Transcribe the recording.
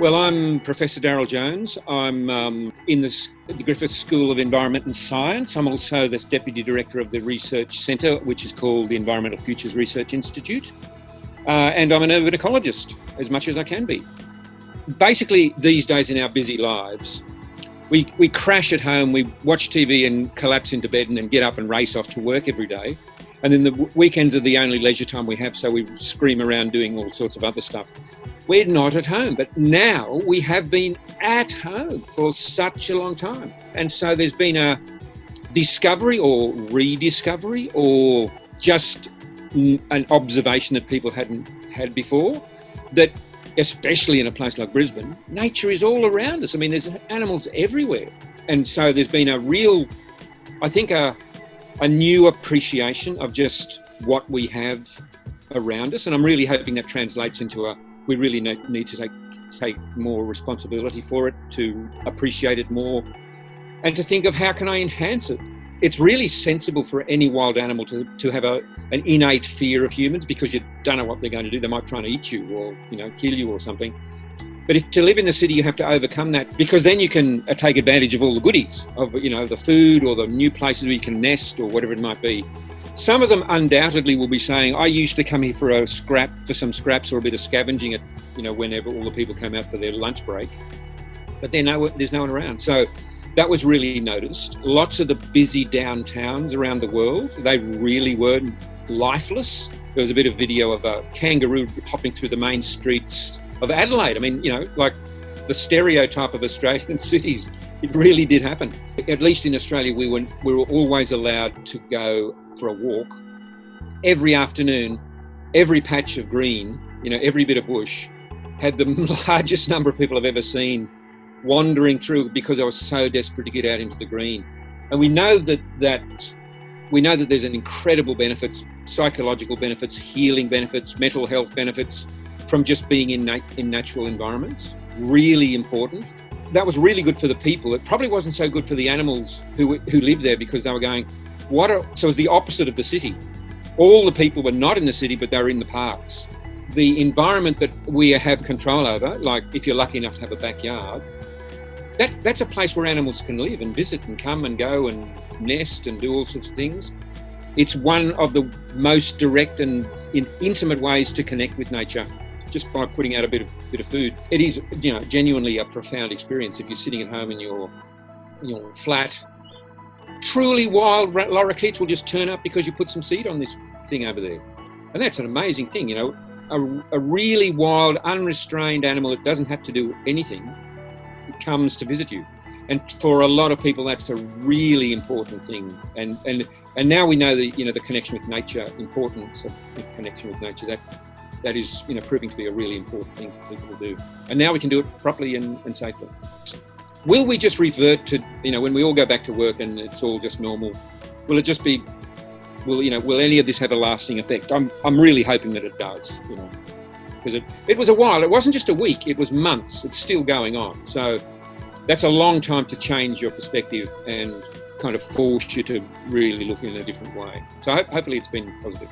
Well, I'm Professor Darryl Jones. I'm um, in the, the Griffith School of Environment and Science. I'm also the Deputy Director of the Research Centre, which is called the Environmental Futures Research Institute. Uh, and I'm an urban ecologist, as much as I can be. Basically, these days in our busy lives, we, we crash at home, we watch TV and collapse into bed and then get up and race off to work every day. And then the weekends are the only leisure time we have, so we scream around doing all sorts of other stuff we're not at home. But now we have been at home for such a long time. And so there's been a discovery or rediscovery or just an observation that people hadn't had before that especially in a place like Brisbane, nature is all around us. I mean, there's animals everywhere. And so there's been a real, I think, a, a new appreciation of just what we have around us. And I'm really hoping that translates into a, we really need to take take more responsibility for it, to appreciate it more, and to think of how can I enhance it. It's really sensible for any wild animal to, to have a, an innate fear of humans because you don't know what they're going to do. They might try to eat you or you know kill you or something. But if to live in the city, you have to overcome that because then you can uh, take advantage of all the goodies of you know the food or the new places where you can nest or whatever it might be. Some of them undoubtedly will be saying, I used to come here for a scrap, for some scraps or a bit of scavenging at, you know, whenever all the people came out for their lunch break. But no, there's no one around. So that was really noticed. Lots of the busy downtowns around the world, they really were lifeless. There was a bit of video of a kangaroo hopping through the main streets of Adelaide. I mean, you know, like the stereotype of Australian cities. It really did happen. At least in Australia, we were, we were always allowed to go for a walk every afternoon, every patch of green, you know, every bit of bush had the largest number of people I've ever seen wandering through because I was so desperate to get out into the green. And we know that that we know that there's an incredible benefits, psychological benefits, healing benefits, mental health benefits from just being in, nat in natural environments. Really important. That was really good for the people. It probably wasn't so good for the animals who, who lived there because they were going, what are, so it's the opposite of the city. All the people were not in the city, but they were in the parks. The environment that we have control over, like if you're lucky enough to have a backyard, that, that's a place where animals can live and visit and come and go and nest and do all sorts of things. It's one of the most direct and intimate ways to connect with nature just by putting out a bit of bit of food. It is, you know, genuinely a profound experience if you're sitting at home in your in your flat truly wild lorikeets will just turn up because you put some seed on this thing over there. And that's an amazing thing, you know, a, a really wild, unrestrained animal that doesn't have to do anything comes to visit you. And for a lot of people, that's a really important thing. And, and, and now we know the, you know, the connection with nature, importance of connection with nature, that, that is, you know, proving to be a really important thing for people to do. And now we can do it properly and, and safely. Will we just revert to, you know, when we all go back to work and it's all just normal, will it just be, will, you know, will any of this have a lasting effect? I'm, I'm really hoping that it does, you know, because it, it was a while. It wasn't just a week, it was months. It's still going on. So that's a long time to change your perspective and kind of force you to really look in a different way. So hopefully it's been positive.